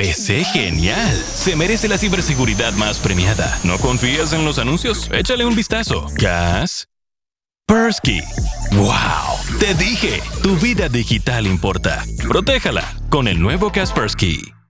PC genial. Se merece la ciberseguridad más premiada. ¿No confías en los anuncios? Échale un vistazo. Kaspersky. ¡Wow! Te dije, tu vida digital importa. Protéjala con el nuevo Kaspersky.